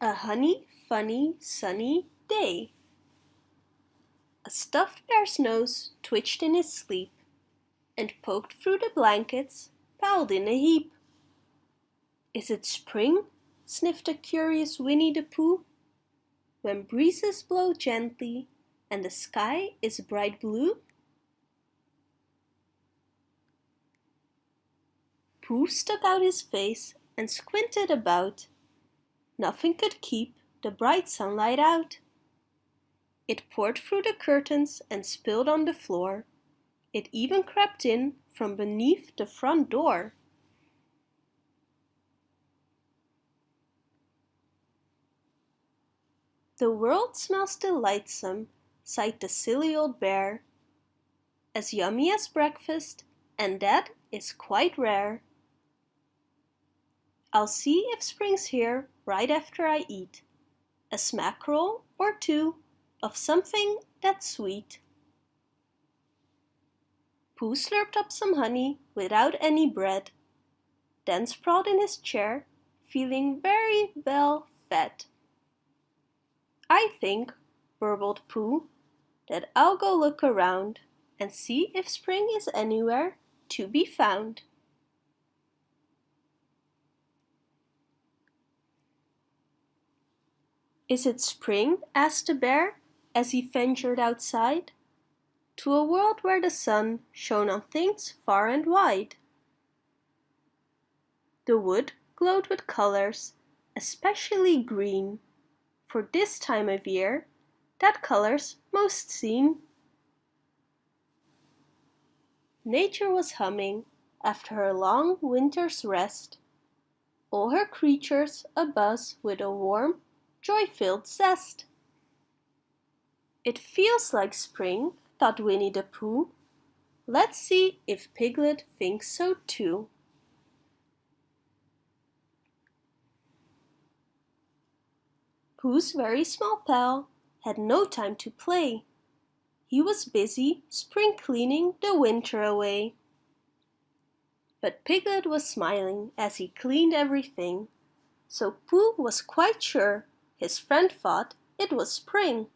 A honey, funny, sunny day. A stuffed bear's nose twitched in his sleep and poked through the blankets piled in a heap. Is it spring? sniffed a curious Winnie the Pooh. When breezes blow gently and the sky is bright blue? Pooh stuck out his face and squinted about. Nothing could keep the bright sunlight out. It poured through the curtains and spilled on the floor. It even crept in from beneath the front door. The world smells delightsome, sighed the silly old bear. As yummy as breakfast, and that is quite rare. I'll see if spring's here right after I eat a smackerel or two of something that's sweet. Pooh slurped up some honey without any bread, then sprawled in his chair, feeling very well fed. I think, burbled Pooh, that I'll go look around and see if spring is anywhere to be found. Is it spring? asked the bear as he ventured outside to a world where the sun shone on things far and wide. The wood glowed with colors, especially green, for this time of year that color's most seen. Nature was humming after her long winter's rest, all her creatures abuzz with a warm joy-filled zest. It feels like spring, thought Winnie the Pooh. Let's see if Piglet thinks so too. Pooh's very small pal had no time to play. He was busy spring cleaning the winter away. But Piglet was smiling as he cleaned everything, so Pooh was quite sure his friend thought it was spring.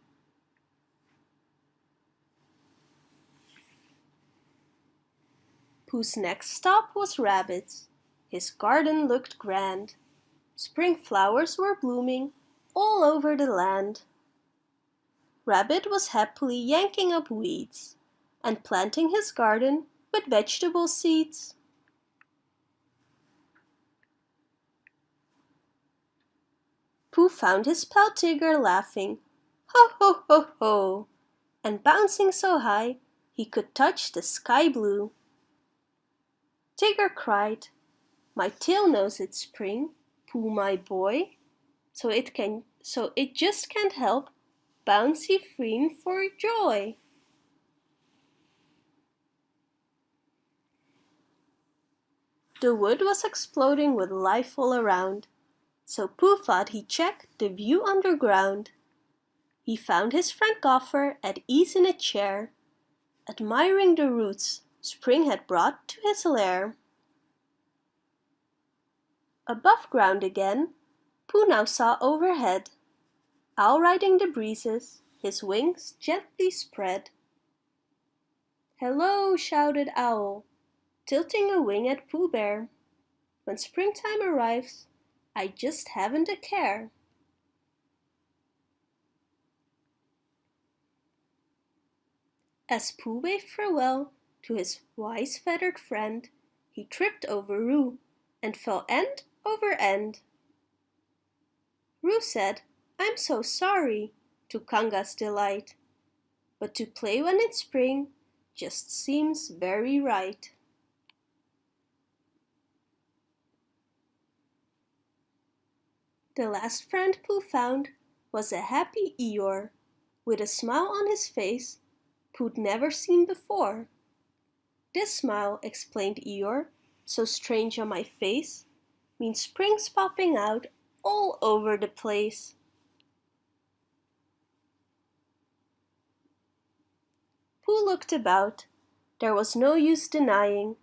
Pooh's next stop was Rabbit's. His garden looked grand. Spring flowers were blooming all over the land. Rabbit was happily yanking up weeds and planting his garden with vegetable seeds. Found his pal Tigger laughing, ho ho ho ho, and bouncing so high he could touch the sky blue. Tigger cried, my tail knows it's spring, Pooh my boy, so it can so it just can't help bouncy freen for joy. The wood was exploding with life all around so Pooh thought he'd check the view underground. He found his friend Gopher at ease in a chair, admiring the roots spring had brought to his lair. Above ground again, Pooh now saw overhead, Owl riding the breezes, his wings gently spread. Hello, shouted Owl, tilting a wing at Pooh Bear. When springtime arrives, I just haven't a care. As Pooh waved farewell to his wise feathered friend, he tripped over Roo and fell end over end. Roo said, I'm so sorry, to Kanga's delight, but to play when it's spring just seems very right. The last friend Pooh found was a happy Eeyore, with a smile on his face Pooh'd never seen before. This smile, explained Eeyore, so strange on my face, means spring's popping out all over the place. Pooh looked about. There was no use denying.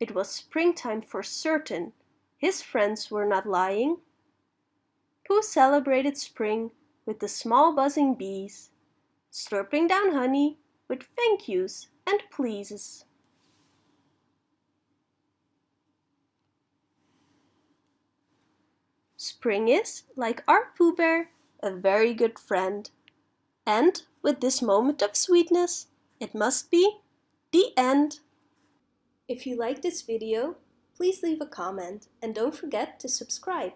It was springtime for certain. His friends were not lying. Pooh celebrated spring with the small buzzing bees, slurping down honey with thank yous and pleases. Spring is, like our Pooh Bear, a very good friend. And with this moment of sweetness, it must be the end. If you like this video, please leave a comment and don't forget to subscribe.